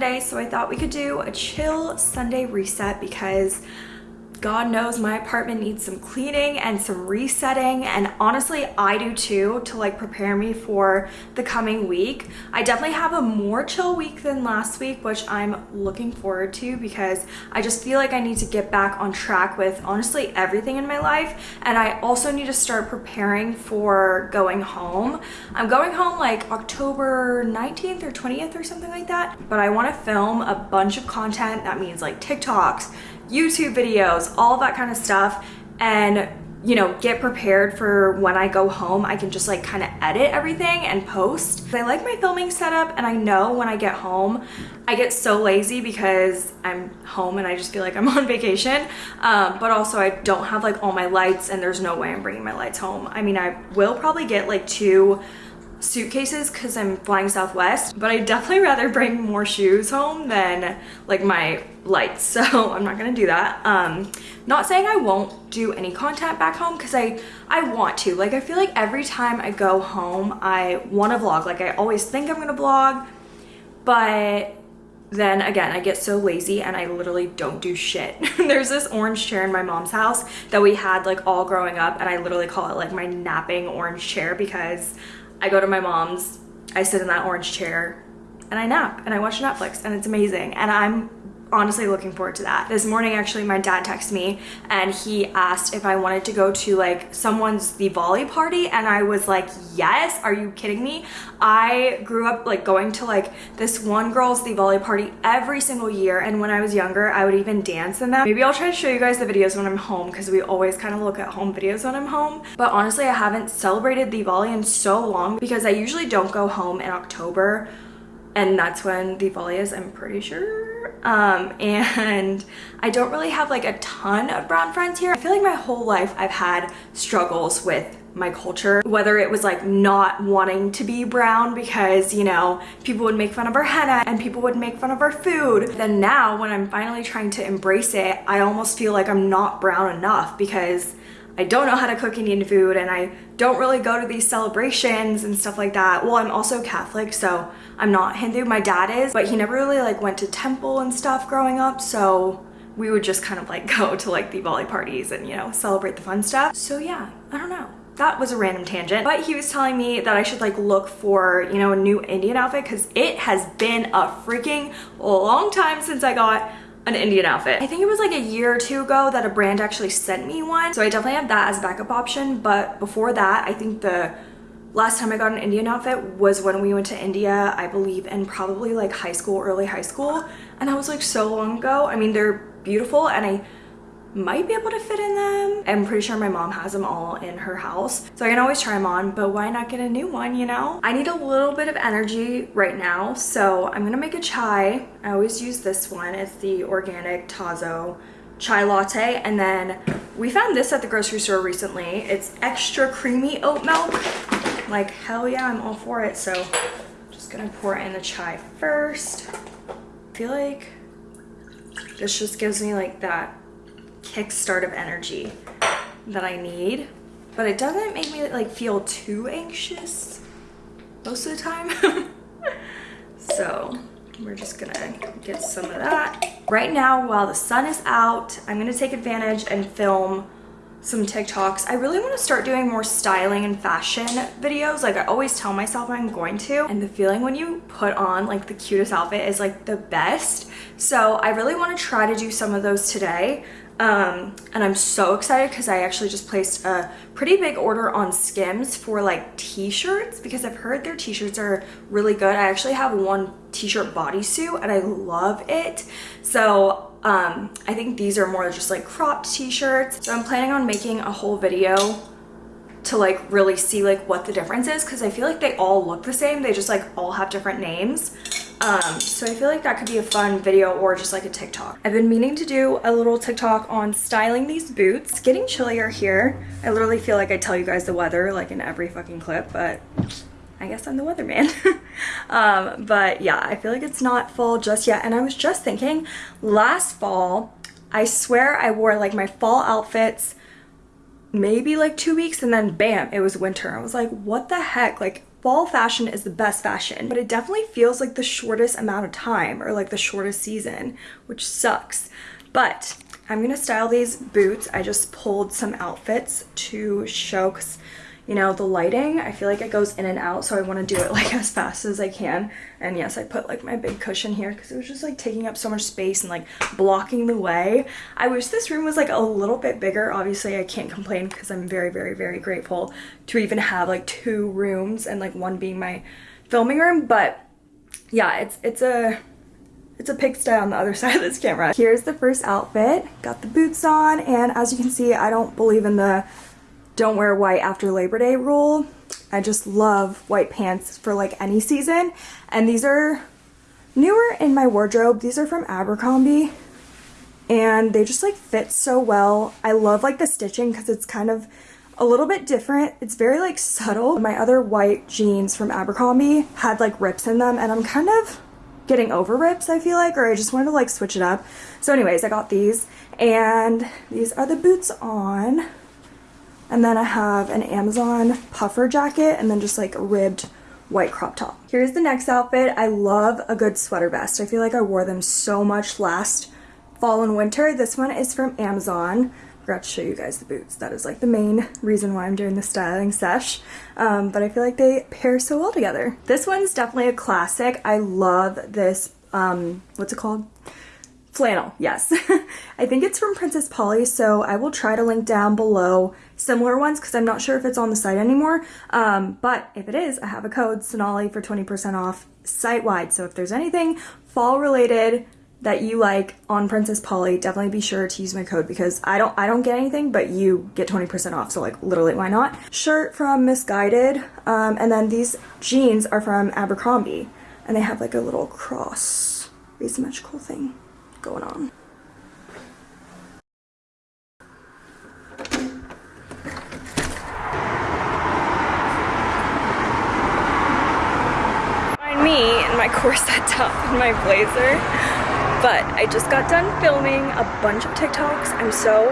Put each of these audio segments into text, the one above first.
Sunday, so I thought we could do a chill Sunday reset because God knows my apartment needs some cleaning and some resetting and honestly I do too to like prepare me for the coming week. I definitely have a more chill week than last week which I'm looking forward to because I just feel like I need to get back on track with honestly everything in my life and I also need to start preparing for going home. I'm going home like October 19th or 20th or something like that but I want to film a bunch of content that means like TikToks, YouTube videos, all that kind of stuff. And you know, get prepared for when I go home. I can just like kind of edit everything and post. I like my filming setup and I know when I get home, I get so lazy because I'm home and I just feel like I'm on vacation. Um, but also I don't have like all my lights and there's no way I'm bringing my lights home. I mean, I will probably get like two suitcases because I'm flying Southwest, but I definitely rather bring more shoes home than like my lights. So I'm not gonna do that. Um, not saying I won't do any content back home because I, I want to. Like I feel like every time I go home, I wanna vlog. Like I always think I'm gonna vlog, but then again, I get so lazy and I literally don't do shit. There's this orange chair in my mom's house that we had like all growing up and I literally call it like my napping orange chair because I go to my mom's, I sit in that orange chair and I nap and I watch Netflix and it's amazing. And I'm honestly looking forward to that. This morning actually my dad texted me and he asked if I wanted to go to like someone's Diwali party and I was like yes are you kidding me I grew up like going to like this one girl's Diwali party every single year and when I was younger I would even dance in them. Maybe I'll try to show you guys the videos when I'm home because we always kind of look at home videos when I'm home but honestly I haven't celebrated Diwali in so long because I usually don't go home in October and that's when Diwali is I'm pretty sure um, and I don't really have like a ton of brown friends here. I feel like my whole life I've had struggles with my culture whether it was like not wanting to be brown because you know people would make fun of our henna and people would make fun of our food then now when i'm finally trying to embrace it i almost feel like i'm not brown enough because I don't know how to cook Indian food and I don't really go to these celebrations and stuff like that. Well, I'm also Catholic, so I'm not Hindu. My dad is, but he never really like went to temple and stuff growing up, so we would just kind of like go to like Diwali parties and, you know, celebrate the fun stuff. So yeah, I don't know that was a random tangent but he was telling me that i should like look for you know a new indian outfit because it has been a freaking long time since i got an Indian outfit. I think it was like a year or two ago that a brand actually sent me one. So I definitely have that as a backup option. But before that, I think the last time I got an Indian outfit was when we went to India, I believe in probably like high school, early high school. And that was like so long ago. I mean, they're beautiful and I might be able to fit in them. I'm pretty sure my mom has them all in her house. So I can always try them on, but why not get a new one, you know? I need a little bit of energy right now. So I'm gonna make a chai. I always use this one. It's the organic Tazo chai latte. And then we found this at the grocery store recently. It's extra creamy oat milk. Like, hell yeah, I'm all for it. So I'm just gonna pour in the chai first. I feel like this just gives me like that kickstart of energy that I need. But it doesn't make me like feel too anxious most of the time. so we're just gonna get some of that. Right now, while the sun is out, I'm gonna take advantage and film some TikToks. I really want to start doing more styling and fashion videos. Like I always tell myself I'm going to. And the feeling when you put on like the cutest outfit is like the best. So I really want to try to do some of those today. Um, and I'm so excited because I actually just placed a pretty big order on Skims for like t-shirts because I've heard their t-shirts are really good. I actually have one t-shirt bodysuit and I love it. So um, I think these are more just like cropped t-shirts. So I'm planning on making a whole video to like really see like what the difference is because I feel like they all look the same. They just like all have different names. Um, so I feel like that could be a fun video or just like a TikTok. I've been meaning to do a little TikTok on styling these boots. It's getting chillier here. I literally feel like I tell you guys the weather like in every fucking clip, but I guess I'm the weatherman. um, but yeah, I feel like it's not fall just yet. And I was just thinking last fall, I swear I wore like my fall outfits maybe like two weeks and then bam, it was winter. I was like, what the heck? Like fall fashion is the best fashion, but it definitely feels like the shortest amount of time or like the shortest season, which sucks. But I'm gonna style these boots. I just pulled some outfits to show because you know, the lighting, I feel like it goes in and out, so I want to do it like as fast as I can. And yes, I put like my big cushion here because it was just like taking up so much space and like blocking the way. I wish this room was like a little bit bigger. Obviously, I can't complain because I'm very, very, very grateful to even have like two rooms and like one being my filming room. But yeah, it's it's a it's a pigsty on the other side of this camera. Here's the first outfit. Got the boots on and as you can see, I don't believe in the don't wear white after Labor Day rule. I just love white pants for like any season. And these are newer in my wardrobe. These are from Abercrombie and they just like fit so well. I love like the stitching because it's kind of a little bit different. It's very like subtle. My other white jeans from Abercrombie had like rips in them and I'm kind of getting over rips I feel like or I just wanted to like switch it up. So anyways I got these and these are the boots on. And then I have an Amazon puffer jacket and then just like a ribbed white crop top. Here's the next outfit. I love a good sweater vest. I feel like I wore them so much last fall and winter. This one is from Amazon. I forgot to show you guys the boots. That is like the main reason why I'm doing the styling sesh. Um, but I feel like they pair so well together. This one's definitely a classic. I love this, um, what's it called? Flannel, yes. I think it's from Princess Polly, so I will try to link down below similar ones because I'm not sure if it's on the site anymore. Um, but if it is, I have a code, Sonali, for 20% off site-wide. So if there's anything fall-related that you like on Princess Polly, definitely be sure to use my code because I don't I don't get anything, but you get 20% off. So like literally, why not? Shirt from Missguided, um, and then these jeans are from Abercrombie, and they have like a little cross asymmetrical thing going on. Find me in my corset top and my blazer, but I just got done filming a bunch of TikToks. I'm so,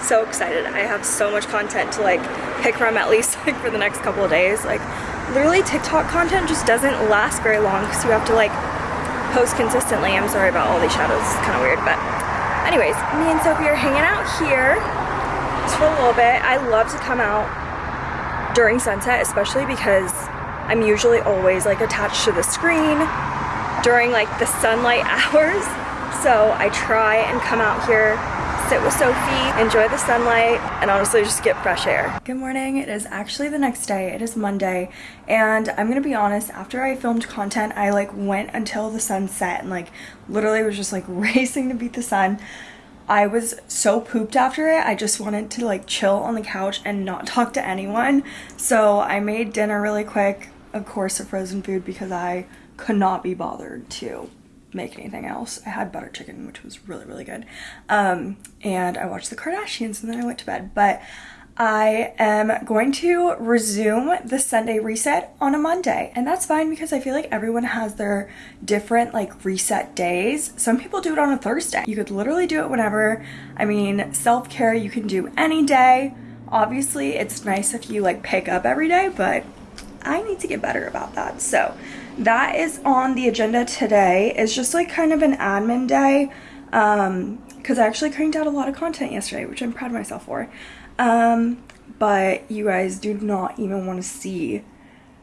so excited. I have so much content to like pick from at least like for the next couple of days. Like literally TikTok content just doesn't last very long because you have to like post consistently. I'm sorry about all these shadows, it's kind of weird, but anyways, me and Sophie are hanging out here just for a little bit. I love to come out during sunset, especially because I'm usually always like attached to the screen during like the sunlight hours. So I try and come out here sit with Sophie, enjoy the sunlight, and honestly just get fresh air. Good morning. It is actually the next day. It is Monday, and I'm gonna be honest, after I filmed content, I like went until the sun set and like literally was just like racing to beat the sun. I was so pooped after it. I just wanted to like chill on the couch and not talk to anyone. So I made dinner really quick, of course, of frozen food because I could not be bothered to make anything else. I had butter chicken, which was really, really good. Um, and I watched the Kardashians and then I went to bed. But I am going to resume the Sunday reset on a Monday. And that's fine because I feel like everyone has their different like reset days. Some people do it on a Thursday. You could literally do it whenever. I mean, self-care you can do any day. Obviously, it's nice if you like pick up every day, but I need to get better about that. So that is on the agenda today. It's just like kind of an admin day um because I actually cranked out a lot of content yesterday, which I'm proud of myself for. Um, but you guys do not even want to see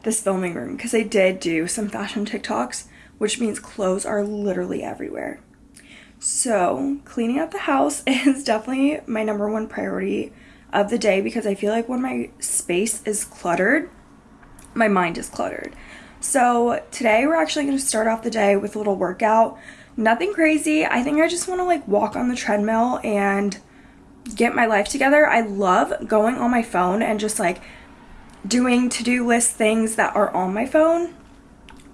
this filming room because I did do some fashion TikToks, which means clothes are literally everywhere. So cleaning up the house is definitely my number one priority of the day because I feel like when my space is cluttered, my mind is cluttered. So today we're actually going to start off the day with a little workout. Nothing crazy. I think I just want to like walk on the treadmill and get my life together. I love going on my phone and just like doing to-do list things that are on my phone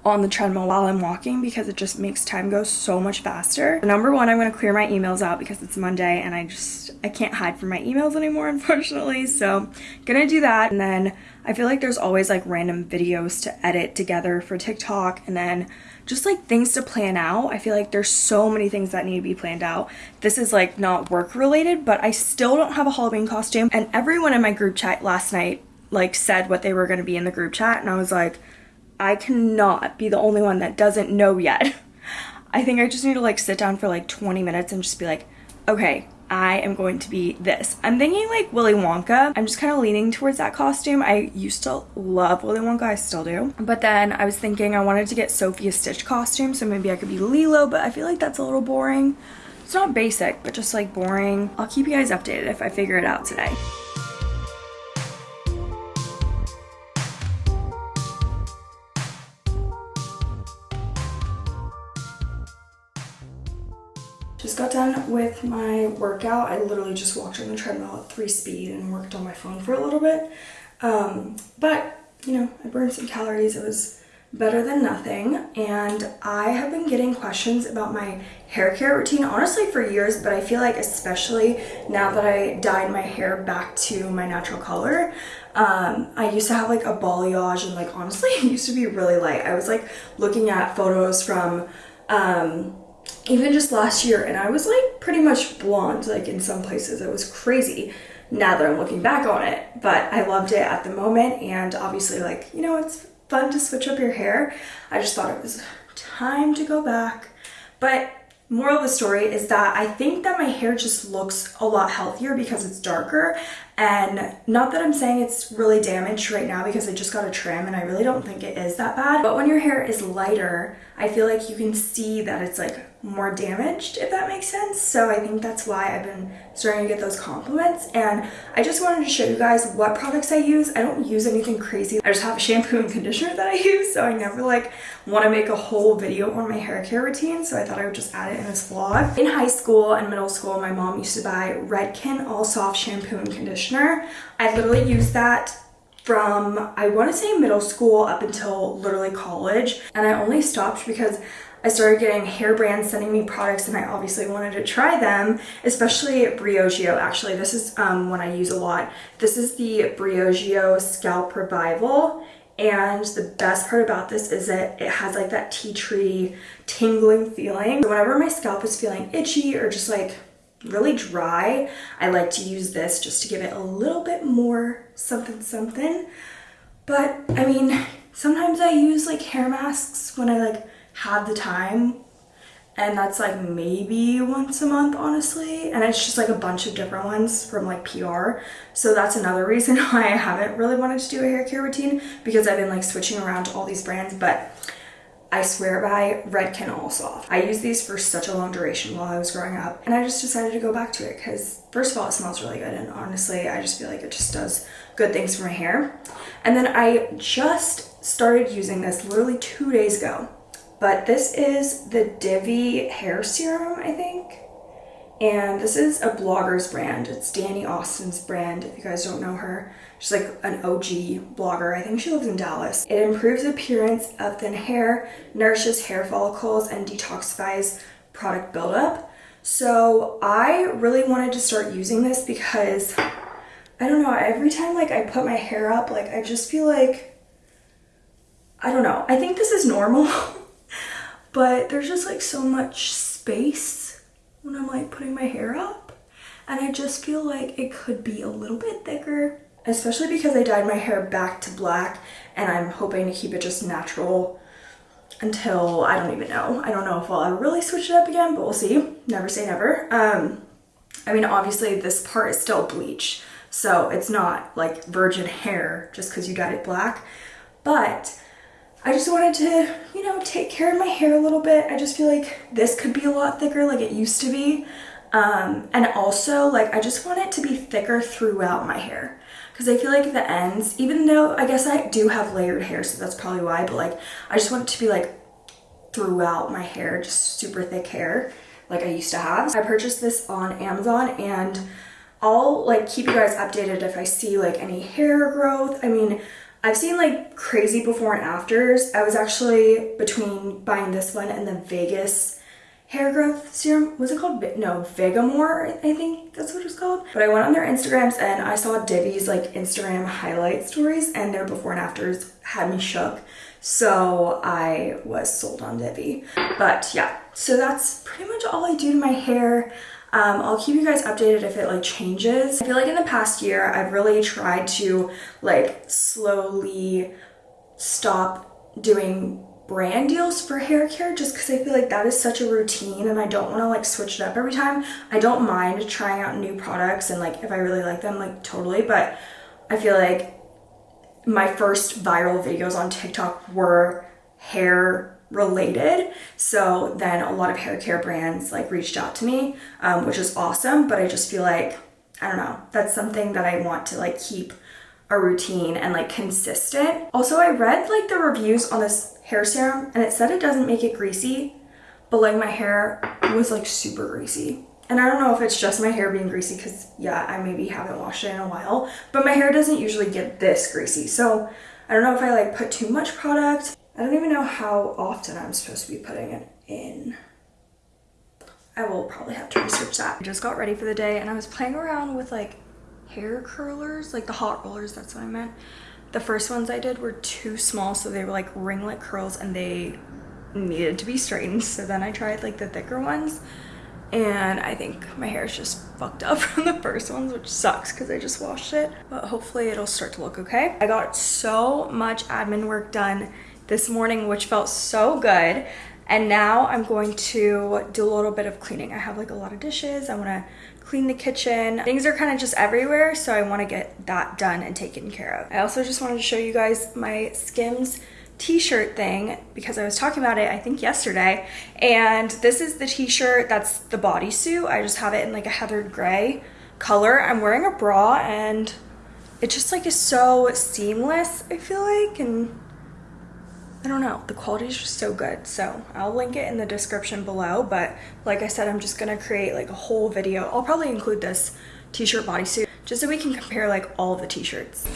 on the treadmill while I'm walking because it just makes time go so much faster. Number one, I'm going to clear my emails out because it's Monday and I just, I can't hide from my emails anymore, unfortunately. So gonna do that. And then I feel like there's always like random videos to edit together for TikTok and then just like things to plan out. I feel like there's so many things that need to be planned out. This is like not work related, but I still don't have a Halloween costume. And everyone in my group chat last night like said what they were going to be in the group chat and I was like, I cannot be the only one that doesn't know yet. I think I just need to like sit down for like 20 minutes and just be like, okay, I am going to be this. I'm thinking like Willy Wonka. I'm just kind of leaning towards that costume. I used to love Willy Wonka, I still do. But then I was thinking I wanted to get Sophia Stitch costume, so maybe I could be Lilo, but I feel like that's a little boring. It's not basic, but just like boring. I'll keep you guys updated if I figure it out today. Done with my workout. I literally just walked on the treadmill at three speed and worked on my phone for a little bit. Um, but, you know, I burned some calories. It was better than nothing. And I have been getting questions about my hair care routine, honestly, for years, but I feel like especially now that I dyed my hair back to my natural color, um, I used to have like a balayage and like honestly, it used to be really light. I was like looking at photos from um, even just last year and I was like pretty much blonde like in some places. It was crazy now that I'm looking back on it but I loved it at the moment and obviously like you know it's fun to switch up your hair. I just thought it was time to go back. But moral of the story is that I think that my hair just looks a lot healthier because it's darker and not that I'm saying it's really damaged right now because I just got a trim and I really don't think it is that bad but when your hair is lighter I feel like you can see that it's like more damaged, if that makes sense. So I think that's why I've been starting to get those compliments. And I just wanted to show you guys what products I use. I don't use anything crazy. I just have shampoo and conditioner that I use. So I never like want to make a whole video on my hair care routine. So I thought I would just add it in this vlog. In high school and middle school, my mom used to buy Redken All Soft Shampoo and Conditioner. I literally used that from I want to say middle school up until literally college and I only stopped because I started getting hair brands sending me products and I obviously wanted to try them, especially Briogeo. Actually, this is um, one I use a lot. This is the Briogeo Scalp Revival. And the best part about this is that it has like that tea tree tingling feeling. So whenever my scalp is feeling itchy or just like really dry, I like to use this just to give it a little bit more something something. But I mean, sometimes I use like hair masks when I like have the time and that's like maybe once a month honestly and it's just like a bunch of different ones from like PR so that's another reason why I haven't really wanted to do a hair care routine because I've been like switching around to all these brands but I swear by Redken All Soft. I used these for such a long duration while I was growing up and I just decided to go back to it because first of all it smells really good and honestly I just feel like it just does good things for my hair. And then I just started using this literally two days ago but this is the Divi hair serum, I think. And this is a blogger's brand. It's Dani Austin's brand, if you guys don't know her. She's like an OG blogger. I think she lives in Dallas. It improves appearance of thin hair, nourishes hair follicles, and detoxifies product buildup. So I really wanted to start using this because I don't know, every time like I put my hair up, like I just feel like, I don't know. I think this is normal. but there's just like so much space when I'm like putting my hair up and I just feel like it could be a little bit thicker especially because I dyed my hair back to black and I'm hoping to keep it just natural until I don't even know. I don't know if I'll ever really switch it up again, but we'll see. Never say never. Um, I mean, obviously this part is still bleach, so it's not like virgin hair just because you dyed it black, but I just wanted to, you know, take care of my hair a little bit. I just feel like this could be a lot thicker like it used to be. Um, and also, like, I just want it to be thicker throughout my hair. Because I feel like the ends, even though I guess I do have layered hair, so that's probably why, but like, I just want it to be like throughout my hair, just super thick hair like I used to have. I purchased this on Amazon and I'll like keep you guys updated if I see like any hair growth. I mean, I've seen like crazy before and afters. I was actually between buying this one and the Vegas hair growth serum. Was it called? No, Vegamour, I think that's what it's called. But I went on their Instagrams and I saw Divi's like Instagram highlight stories and their before and afters had me shook. So I was sold on Divi. But yeah, so that's pretty much all I do to my hair. Um, I'll keep you guys updated if it like changes. I feel like in the past year, I've really tried to like slowly stop doing brand deals for hair care just because I feel like that is such a routine and I don't want to like switch it up every time. I don't mind trying out new products and like if I really like them, like totally, but I feel like my first viral videos on TikTok were hair related. So then a lot of hair care brands like reached out to me, um, which is awesome. But I just feel like, I don't know, that's something that I want to like keep a routine and like consistent. Also, I read like the reviews on this hair serum and it said it doesn't make it greasy, but like my hair was like super greasy. And I don't know if it's just my hair being greasy because yeah, I maybe haven't washed it in a while, but my hair doesn't usually get this greasy. So I don't know if I like put too much product. I don't even know how often I'm supposed to be putting it in. I will probably have to research that. I just got ready for the day and I was playing around with like hair curlers, like the hot rollers, that's what I meant. The first ones I did were too small, so they were like ringlet curls and they needed to be straightened. So then I tried like the thicker ones and I think my hair is just fucked up from the first ones, which sucks because I just washed it, but hopefully it'll start to look okay. I got so much admin work done this morning, which felt so good. And now I'm going to do a little bit of cleaning. I have like a lot of dishes. I want to clean the kitchen. Things are kind of just everywhere, so I want to get that done and taken care of. I also just wanted to show you guys my Skims t-shirt thing because I was talking about it I think yesterday and this is the t-shirt that's the bodysuit I just have it in like a heathered gray color I'm wearing a bra and it just like is so seamless I feel like and I don't know, the quality is just so good. So I'll link it in the description below. But like I said, I'm just gonna create like a whole video. I'll probably include this t-shirt bodysuit just so we can compare like all the t-shirts.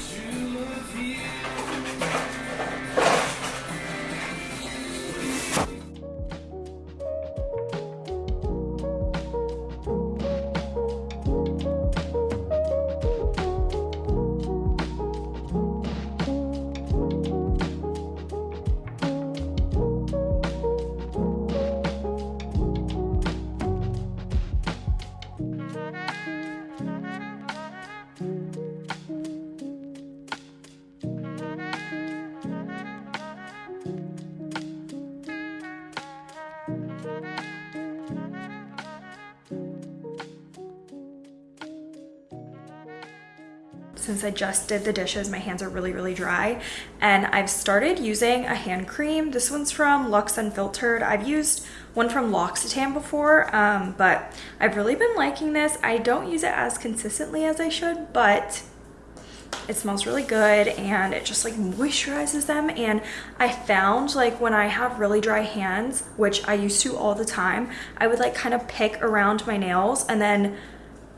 Since I just did the dishes, my hands are really, really dry. And I've started using a hand cream. This one's from Lux Unfiltered. I've used one from L'Occitane before, um, but I've really been liking this. I don't use it as consistently as I should, but it smells really good and it just like moisturizes them and I found like when I have really dry hands which I used to all the time I would like kind of pick around my nails and then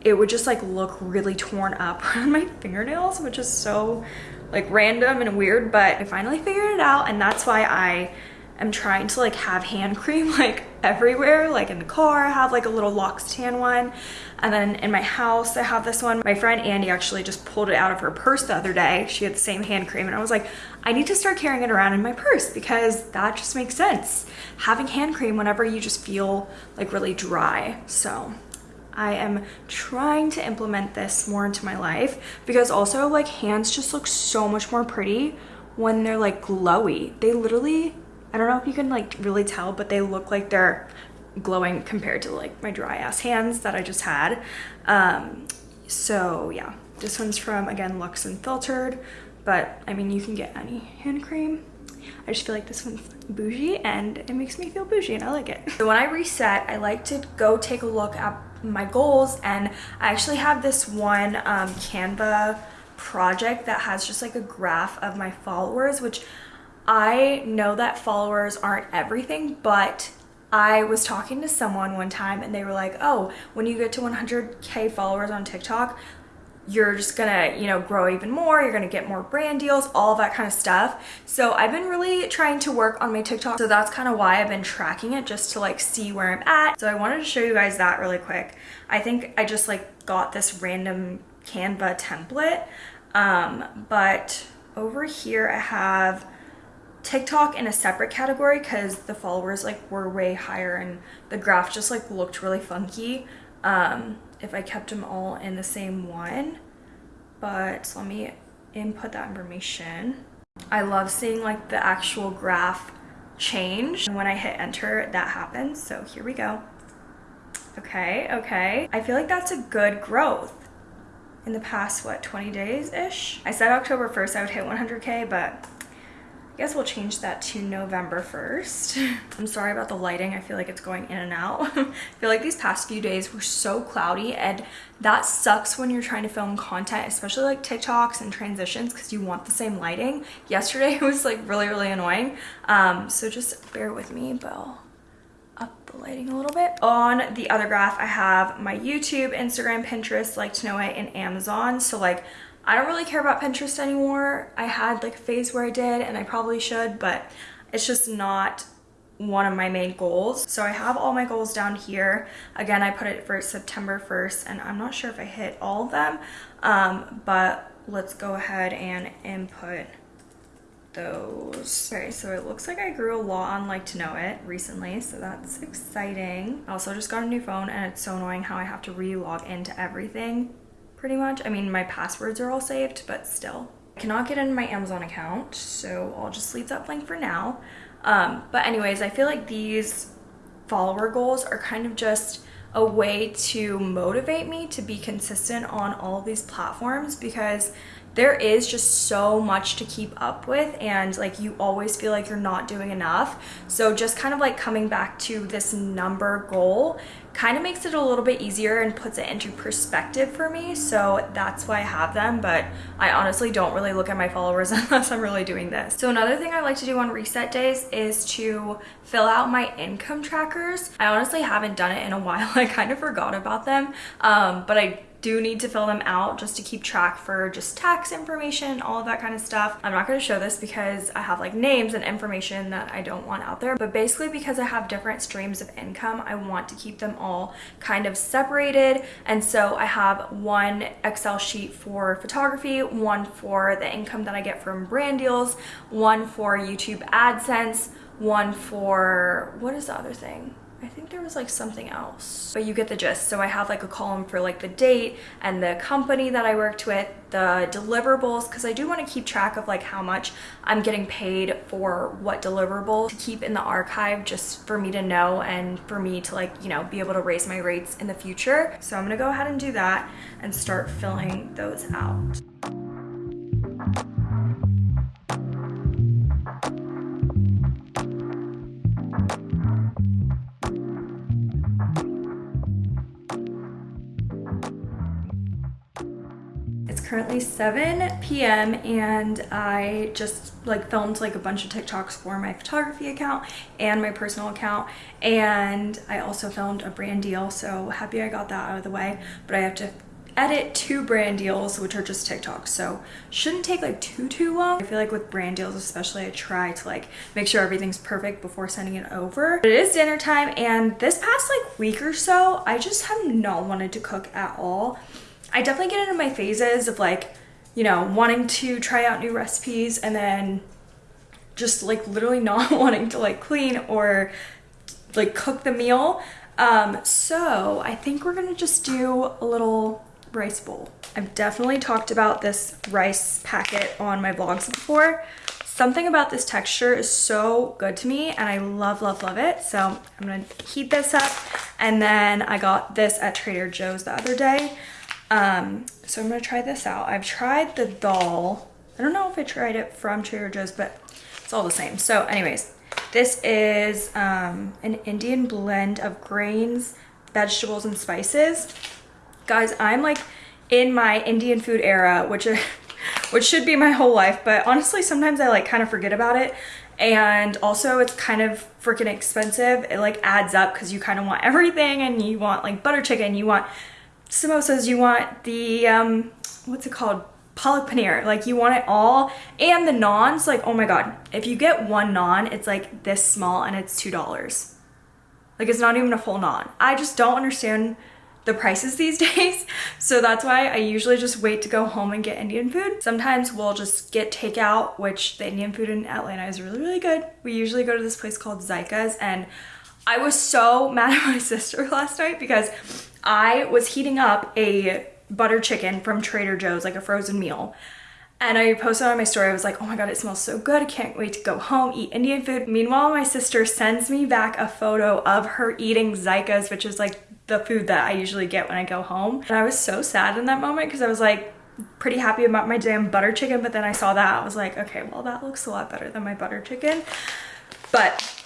it would just like look really torn up on my fingernails, which is so like random and weird, but I finally figured it out and that's why I am trying to like have hand cream like everywhere. Like in the car, I have like a little L'Occitane one. And then in my house, I have this one. My friend Andy actually just pulled it out of her purse the other day. She had the same hand cream and I was like, I need to start carrying it around in my purse because that just makes sense. Having hand cream whenever you just feel like really dry. So I am trying to implement this more into my life because also like hands just look so much more pretty when they're like glowy. They literally, I don't know if you can like really tell, but they look like they're glowing compared to like my dry ass hands that I just had. Um, so yeah, this one's from again Lux Unfiltered, but I mean you can get any hand cream. I just feel like this one's bougie and it makes me feel bougie and I like it. So when I reset, I like to go take a look at my goals and I actually have this one um, Canva project that has just like a graph of my followers which I know that followers aren't everything but I was talking to someone one time and they were like oh when you get to 100k followers on TikTok you're just gonna, you know, grow even more, you're gonna get more brand deals, all that kind of stuff. So I've been really trying to work on my TikTok. So that's kind of why I've been tracking it just to like see where I'm at. So I wanted to show you guys that really quick. I think I just like got this random Canva template. Um, but over here I have TikTok in a separate category because the followers like were way higher and the graph just like looked really funky. Um, if I kept them all in the same one. But let me input that information. I love seeing like the actual graph change. And when I hit enter, that happens. So here we go. Okay, okay. I feel like that's a good growth in the past, what, 20 days-ish? I said October 1st I would hit 100K, but I guess we'll change that to November 1st. I'm sorry about the lighting. I feel like it's going in and out. I feel like these past few days were so cloudy and that sucks when you're trying to film content, especially like TikToks and transitions because you want the same lighting. Yesterday it was like really, really annoying. Um, so just bear with me, but I'll up the lighting a little bit. On the other graph, I have my YouTube, Instagram, Pinterest, like to know it, and Amazon. So like I don't really care about Pinterest anymore. I had like a phase where I did and I probably should, but it's just not one of my main goals. So I have all my goals down here. Again, I put it for September 1st and I'm not sure if I hit all of them, um, but let's go ahead and input those. Okay, so it looks like I grew a lot on Like to Know It recently, so that's exciting. I also just got a new phone and it's so annoying how I have to re-log into everything pretty much. I mean, my passwords are all saved, but still. I cannot get into my Amazon account, so I'll just leave that blank for now. Um, but anyways, I feel like these follower goals are kind of just a way to motivate me to be consistent on all these platforms because there is just so much to keep up with and like you always feel like you're not doing enough so just kind of like coming back to this number goal kind of makes it a little bit easier and puts it into perspective for me so that's why I have them but I honestly don't really look at my followers unless I'm really doing this. So another thing I like to do on reset days is to fill out my income trackers. I honestly haven't done it in a while. I kind of forgot about them um, but I do need to fill them out just to keep track for just tax information, all of that kind of stuff. I'm not going to show this because I have like names and information that I don't want out there, but basically because I have different streams of income, I want to keep them all kind of separated. And so I have one Excel sheet for photography, one for the income that I get from brand deals, one for YouTube AdSense, one for, what is the other thing? I think there was like something else, but you get the gist. So I have like a column for like the date and the company that I worked with, the deliverables, because I do want to keep track of like how much I'm getting paid for what deliverable to keep in the archive just for me to know and for me to like, you know, be able to raise my rates in the future. So I'm going to go ahead and do that and start filling those out. Currently 7 p.m. and I just like filmed like a bunch of TikToks for my photography account and my personal account. And I also filmed a brand deal so happy I got that out of the way. But I have to edit two brand deals which are just TikToks so shouldn't take like too too long. I feel like with brand deals especially I try to like make sure everything's perfect before sending it over. But it is dinner time and this past like week or so I just have not wanted to cook at all I definitely get into my phases of like, you know, wanting to try out new recipes and then just like literally not wanting to like clean or like cook the meal. Um, so I think we're gonna just do a little rice bowl. I've definitely talked about this rice packet on my vlogs before. Something about this texture is so good to me and I love, love, love it. So I'm gonna heat this up. And then I got this at Trader Joe's the other day. Um, so I'm gonna try this out. I've tried the dal. I don't know if I tried it from Trader Joe's, but it's all the same. So anyways, this is um, an Indian blend of grains, vegetables, and spices. Guys, I'm like in my Indian food era, which which should be my whole life, but honestly, sometimes I like kind of forget about it. And also it's kind of freaking expensive. It like adds up because you kind of want everything and you want like butter chicken, you want samosas, you want the, um, what's it called? Palak paneer. Like you want it all. And the naans, like, oh my God. If you get one naan, it's like this small and it's $2. Like it's not even a full naan. I just don't understand the prices these days. So that's why I usually just wait to go home and get Indian food. Sometimes we'll just get takeout, which the Indian food in Atlanta is really, really good. We usually go to this place called Zyka's and I was so mad at my sister last night because I was heating up a butter chicken from Trader Joe's, like a frozen meal. And I posted on my story, I was like, oh my God, it smells so good. I can't wait to go home, eat Indian food. Meanwhile, my sister sends me back a photo of her eating Zykas, which is like the food that I usually get when I go home. And I was so sad in that moment because I was like, pretty happy about my damn butter chicken, but then I saw that, I was like, okay, well that looks a lot better than my butter chicken. But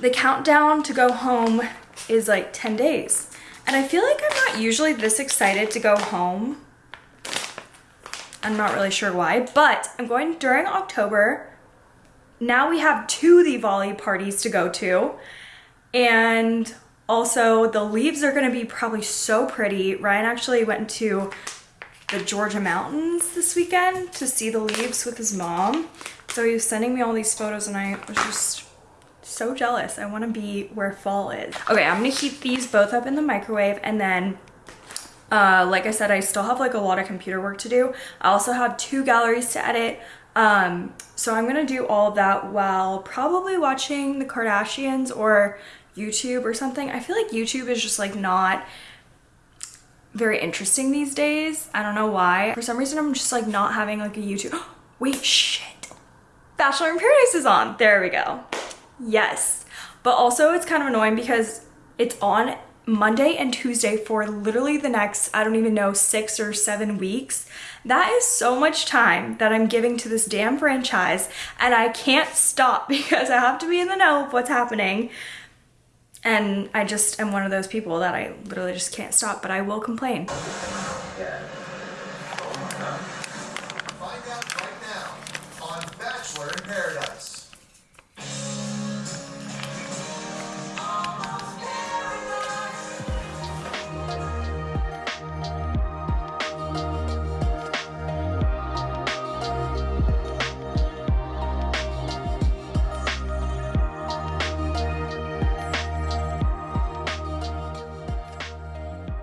the countdown to go home is like 10 days. And I feel like I'm not usually this excited to go home I'm not really sure why, but I'm going during October. Now we have two Diwali parties to go to. And also the leaves are gonna be probably so pretty. Ryan actually went to the Georgia mountains this weekend to see the leaves with his mom. So he was sending me all these photos and I was just so jealous. I wanna be where fall is. Okay, I'm gonna heat these both up in the microwave and then uh, like I said, I still have like a lot of computer work to do. I also have two galleries to edit. Um, so I'm gonna do all that while probably watching the Kardashians or YouTube or something. I feel like YouTube is just like not very interesting these days. I don't know why. For some reason, I'm just like not having like a YouTube. Wait, shit. Bachelor in Paradise is on. There we go. Yes. But also it's kind of annoying because it's on Monday and Tuesday for literally the next, I don't even know, six or seven weeks. That is so much time that I'm giving to this damn franchise and I can't stop because I have to be in the know of what's happening. And I just am one of those people that I literally just can't stop, but I will complain. Yeah.